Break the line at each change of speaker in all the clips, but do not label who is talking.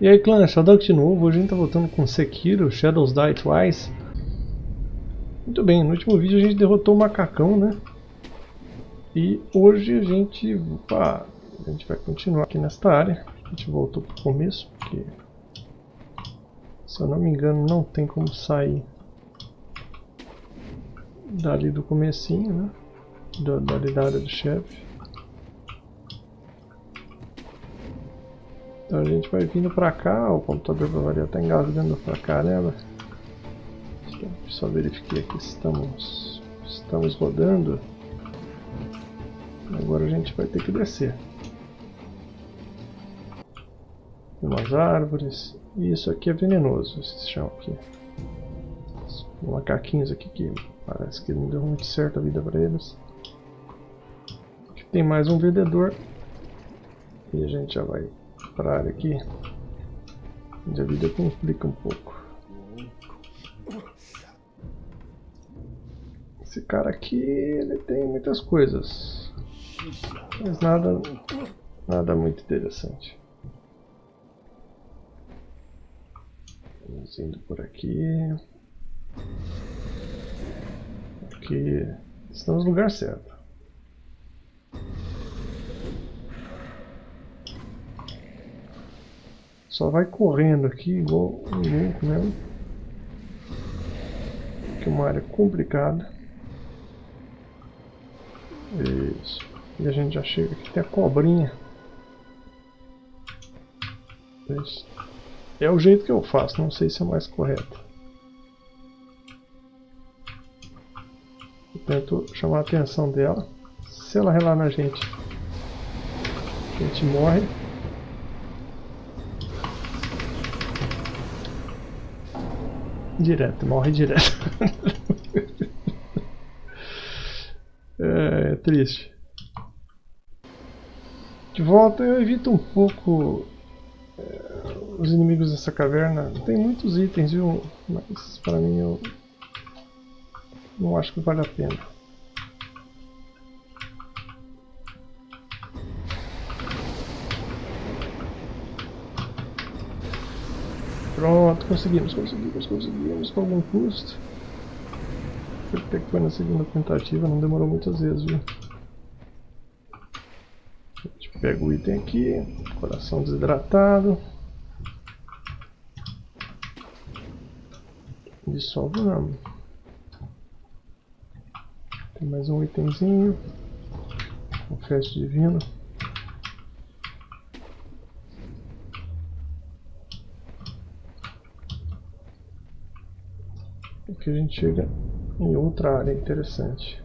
E aí clã, Shadowk de novo, hoje a gente tá voltando com Sekiro, Shadows Die Twice. Muito bem, no último vídeo a gente derrotou o macacão, né? E hoje a gente, opa, a gente vai continuar aqui nesta área. A gente voltou pro começo, porque se eu não me engano não tem como sair dali do comecinho, né? Da, dali da área do chefe. Então a gente vai vindo pra cá, o computador vai variar tá engasgando pra caramba. Só verifiquei aqui estamos, estamos rodando. Agora a gente vai ter que descer. Umas árvores. Isso aqui é venenoso, esse chão aqui. Os macaquinhos aqui que parece que não deu muito certo a vida para eles. Aqui tem mais um vendedor. E a gente já vai para a área aqui, onde a vida complica um pouco. Esse cara aqui, ele tem muitas coisas, mas nada, nada muito interessante. Vamos indo por aqui. Aqui estamos no lugar certo. Só vai correndo aqui igual um louco mesmo. Que é uma área complicada. Isso. E a gente já chega aqui, tem a cobrinha. Isso. É o jeito que eu faço, não sei se é mais correto. Eu tento chamar a atenção dela. Se ela relar na gente, a gente morre. Direto, morre direto. é, é, triste. De volta eu evito um pouco é, os inimigos dessa caverna. Tem muitos itens, viu? Mas para mim eu não acho que vale a pena. Pronto, conseguimos, conseguimos, conseguimos com algum custo. Até que foi na segunda tentativa, não demorou muitas vezes, viu? A gente pega o item aqui, coração desidratado. Ramo. Tem mais um itemzinho. Feste divino. Aqui a gente chega em outra área interessante.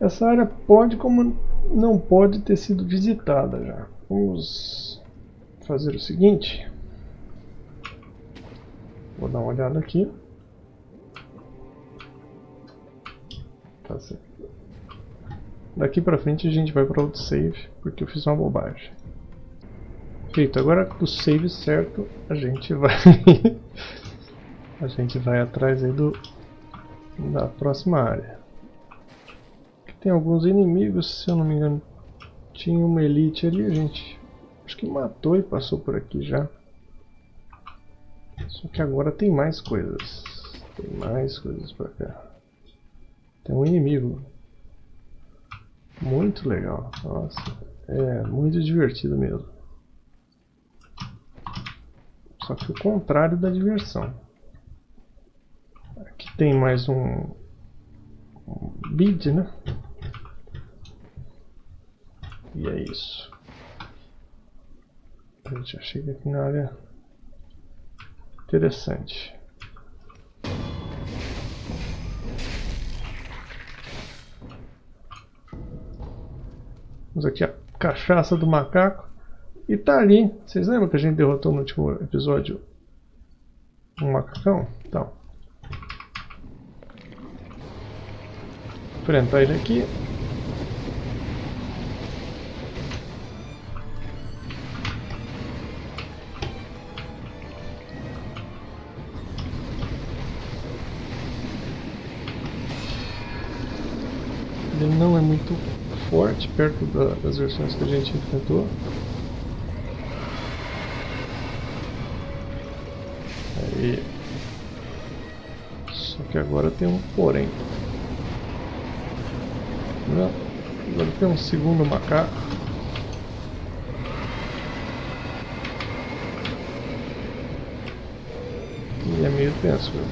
Essa área pode, como não pode ter sido visitada já. Vamos fazer o seguinte. Vou dar uma olhada aqui. Tá certo. Daqui pra frente a gente vai para outro save, porque eu fiz uma bobagem. Feito, agora com o save certo, a gente vai a gente vai atrás aí do da próxima área. Tem alguns inimigos, se eu não me engano, tinha uma elite ali, a gente acho que matou e passou por aqui já. Só que agora tem mais coisas. Tem mais coisas pra cá. Tem um inimigo. Muito legal. Nossa, é muito divertido mesmo. Só que o contrário da diversão. Aqui tem mais um, um bid, né? E é isso. A gente já chega aqui na área interessante. Vamos aqui a cachaça do macaco. E tá ali. Vocês lembram que a gente derrotou no último episódio um macacão? Então. Enfrentar ele aqui. Ele não é muito forte perto da, das versões que a gente enfrentou. E... Só que agora tem um porém. Agora tem um segundo macaco. E é meio tenso, viu?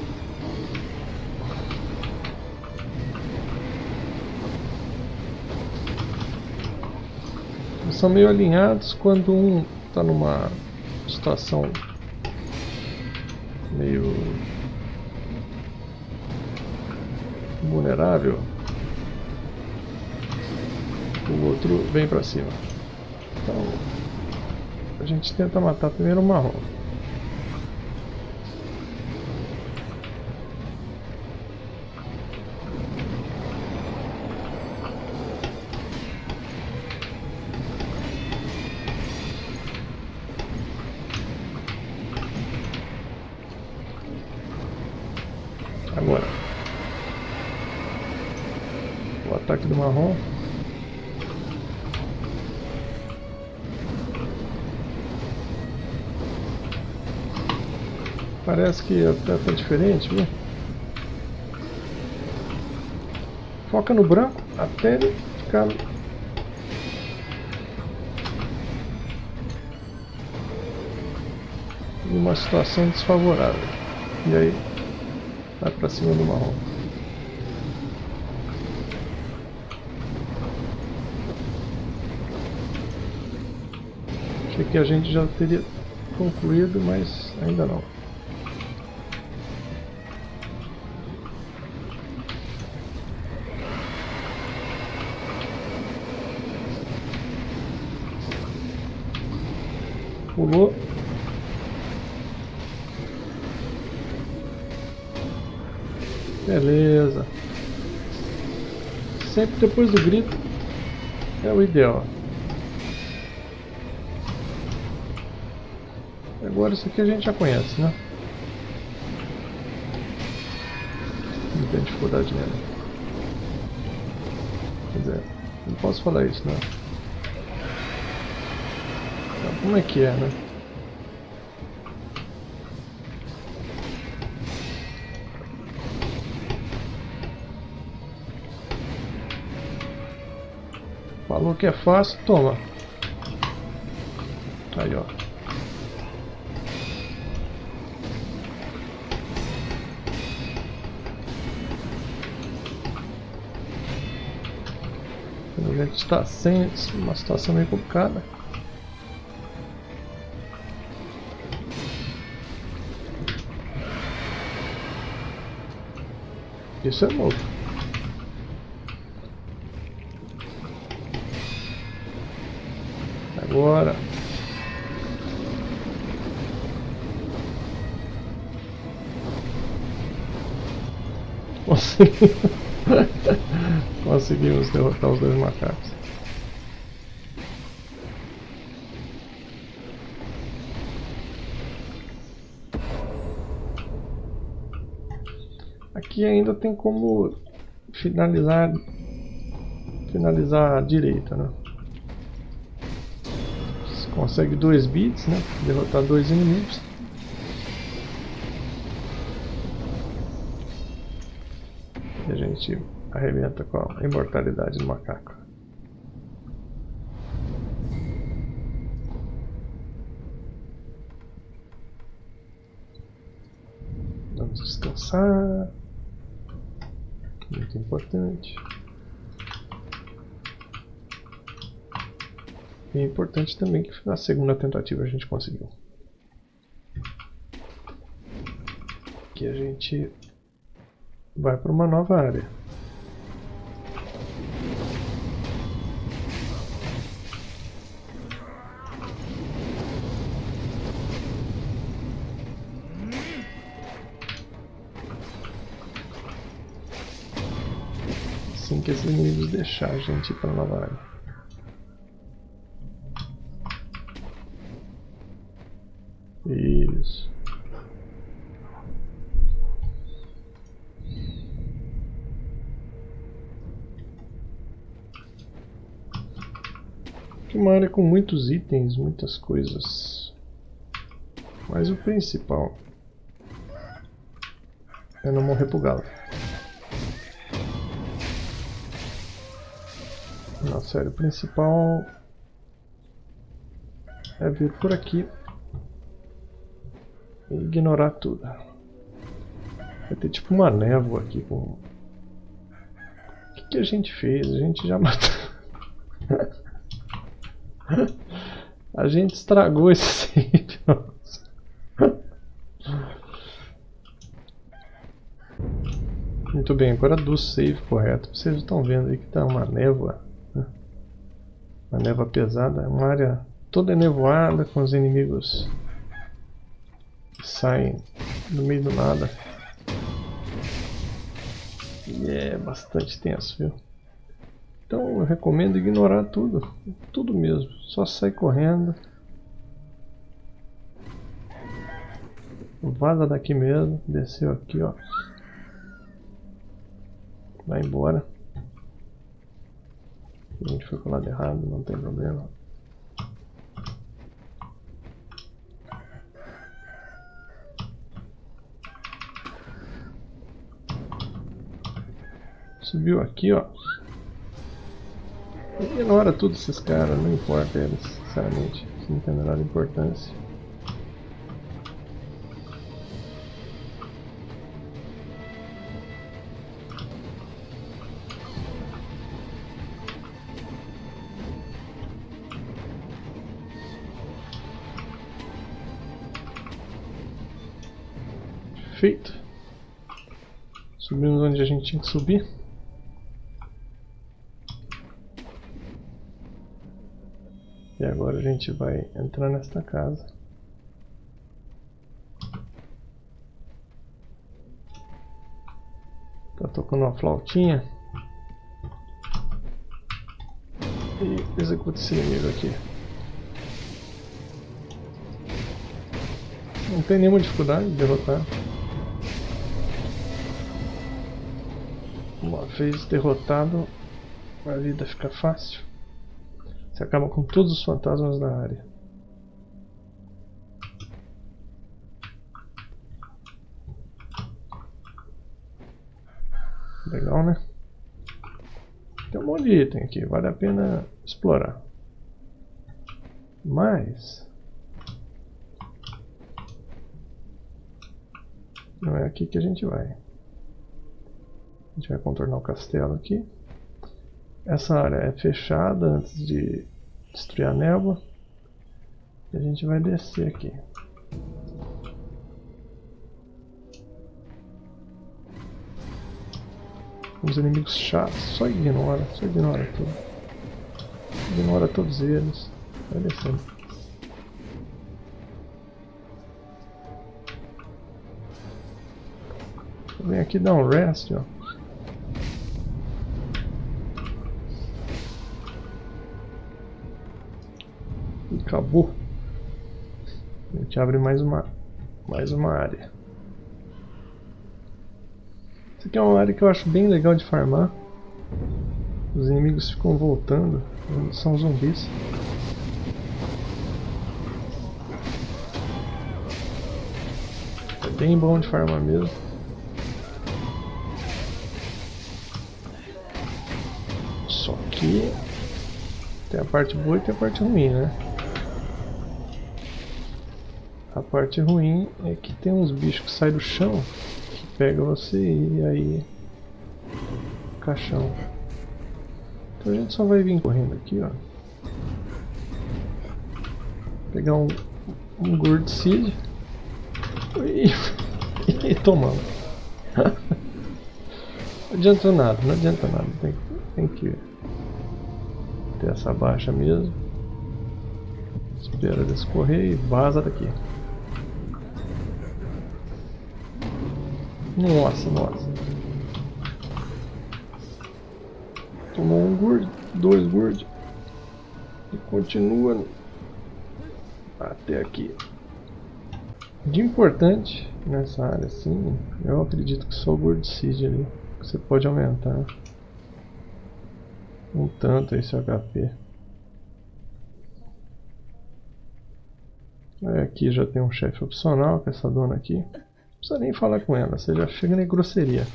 Eles são meio alinhados quando um está numa situação meio vulnerável o outro vem pra cima. Então, a gente tenta matar primeiro o marrom. Agora, o ataque do marrom Parece que até tá diferente, viu? Foca no branco até ele ficar... Numa situação desfavorável. E aí, vai pra cima do marrom. Que a gente já teria concluído, mas ainda não. Pulou. Beleza. Sempre depois do grito é o ideal. Agora isso aqui a gente já conhece, né? Não tem dificuldade nele. Quer dizer, não posso falar isso, né? Como é que é, né? Falou que é fácil, toma. Aí, ó. A gente está sem uma situação meio complicada. Isso é novo. Agora. Conseguimos derrotar os dois macacos. aqui ainda tem como finalizar finalizar a direita, né? Você consegue dois bits, né? Derrotar dois inimigos. E a gente arrebenta com a imortalidade do macaco. Vamos descansar muito importante. E é importante também que na segunda tentativa a gente conseguiu. Aqui a gente vai para uma nova área. Que esses inimigos deixar a gente ir para nova área. Isso. Aqui uma área com muitos itens, muitas coisas. Mas o principal É não morrer pro galo. Nossa área principal é vir por aqui e ignorar tudo. Vai ter tipo uma névoa aqui com... O que, que a gente fez? A gente já matou... a gente estragou esse save. Muito bem, agora do save correto. Vocês estão vendo aí que está uma névoa. Né? Uma névoa pesada, uma área toda nevoada com os inimigos que saem no meio do nada. E é bastante tenso, viu? Então eu recomendo ignorar tudo, tudo mesmo, só sai correndo. Vaza daqui mesmo, desceu aqui ó. Vai embora. A gente foi pro lado errado, não tem problema. Subiu aqui, ó. Ignora tudo esses caras, não importa eles, sinceramente. Isso não tem a menor importância. Feito. Subimos onde a gente tinha que subir. E agora a gente vai entrar nesta casa. Tá tocando uma flautinha. E executa esse inimigo aqui. Não tem nenhuma dificuldade de derrotar. Uma vez derrotado, a vida fica fácil. Você acaba com todos os fantasmas da área. Legal, né? Tem um monte de item aqui, vale a pena explorar. Mas... Não é aqui que a gente vai. A gente vai contornar o castelo aqui. Essa área é fechada antes de destruir a névoa. E a gente vai descer aqui. Os inimigos chatos, só ignora, só ignora tudo. Ignora todos eles. Vai descendo. Vem aqui dar um rest, ó. Acabou. A gente abre mais uma, mais uma área. Isso aqui é uma área que eu acho bem legal de farmar. Os inimigos ficam voltando. São zumbis. É bem bom de farmar mesmo. Só que tem a parte boa e tem a parte ruim, né? A parte ruim é que tem uns bichos que saem do chão que pega você e aí caixão. Então a gente só vai vir correndo aqui, ó. Pegar um, um Gourd Seed e, e tomamos. não adianta nada, não adianta nada. Tem, tem que ter essa baixa mesmo. Espera descorrer e vaza daqui. Nossa, nossa. Tomou um gourd, dois gourd. E continua até aqui. De importante nessa área assim, eu acredito que só o gourd seed ali. Você pode aumentar um tanto esse HP. Aqui já tem um chefe opcional, que é essa dona aqui precisa nem falar com ela, você já chega na grosseria.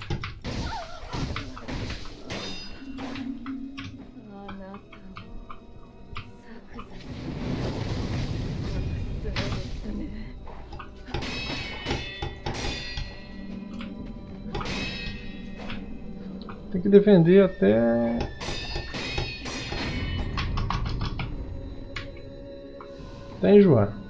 Tem que defender até até enjoar.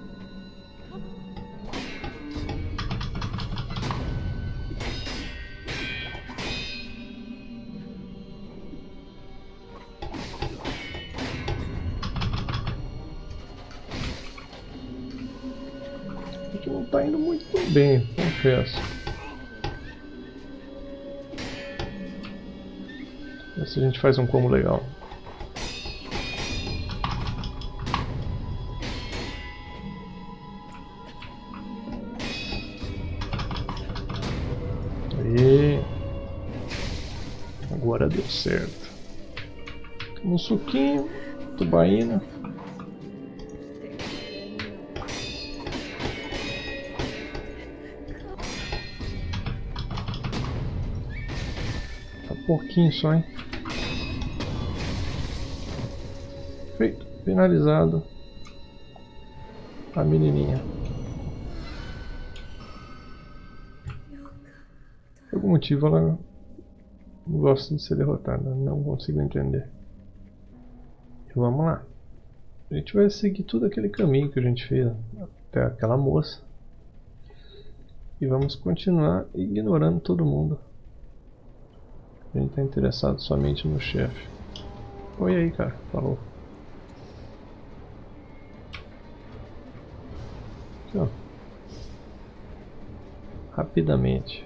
Bem, confesso. Se a gente faz um combo legal. Aí. Agora deu certo. Um suquinho, tubaína. Pouquinho só, hein? Feito. Finalizado. A menininha. Por algum motivo ela gosta de ser derrotada. Não consigo entender. E vamos lá. A gente vai seguir todo aquele caminho que a gente fez até aquela moça. E vamos continuar ignorando todo mundo. A gente está interessado somente no chefe. Oi aí, cara. Falou. Aqui, ó. Rapidamente.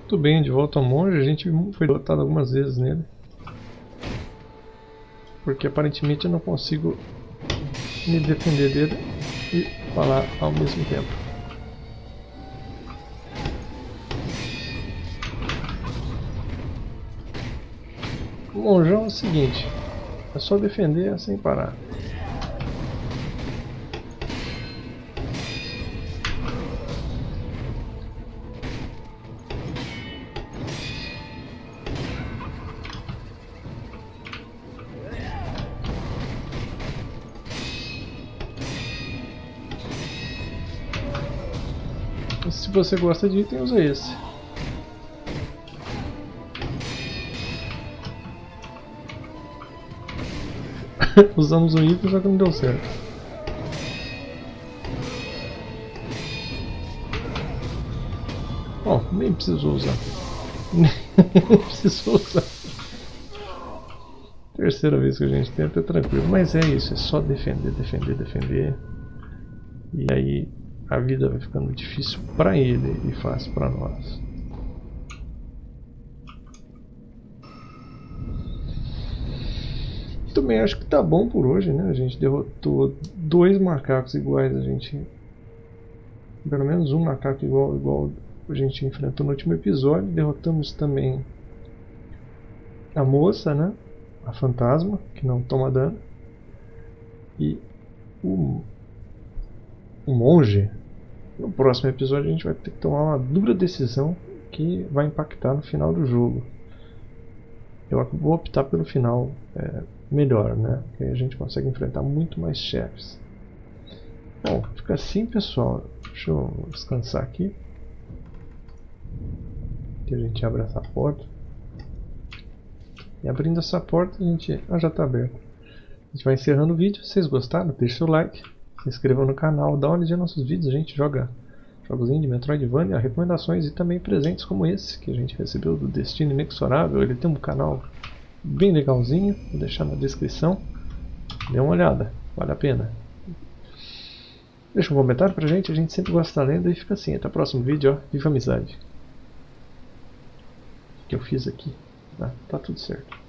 Muito bem, de volta ao monge. A gente foi derrotado algumas vezes nele. Porque aparentemente eu não consigo me defender dele e falar ao mesmo tempo. Monjão é o seguinte, é só defender sem parar. Se você gosta de item, usa esse. Usamos o item, só que não deu certo. Bom, nem precisou usar. Nem precisou usar. Terceira vez que a gente tenta é tranquilo. Mas é isso, é só defender, defender, defender. E aí a vida vai ficando difícil para ele e fácil para nós. Também acho que tá bom por hoje, né? A gente derrotou dois macacos iguais, a gente pelo menos um macaco igual igual a gente enfrentou no último episódio. Derrotamos também a moça, né? A fantasma, que não toma dano. E o, o monge. No próximo episódio a gente vai ter que tomar uma dura decisão que vai impactar no final do jogo. Eu vou optar pelo final é, melhor, né? Porque aí a gente consegue enfrentar muito mais chefes. Bom, fica assim pessoal. Deixa eu descansar aqui. Que a gente abre essa porta. E abrindo essa porta a gente. Ah, já está aberto. A gente vai encerrando o vídeo. Se vocês gostaram, deixe seu like. Se inscrevam no canal, dá uma olhadinha nos nossos vídeos. A gente joga jogos de Metroidvania, recomendações e também presentes como esse que a gente recebeu do Destino Inexorável. Ele tem um canal bem legalzinho, vou deixar na descrição. Dê uma olhada, vale a pena. Deixa um comentário pra gente, a gente sempre gosta da lenda e fica assim. Até o próximo vídeo, ó. Viva amizade. O que eu fiz aqui? Tá, tá tudo certo.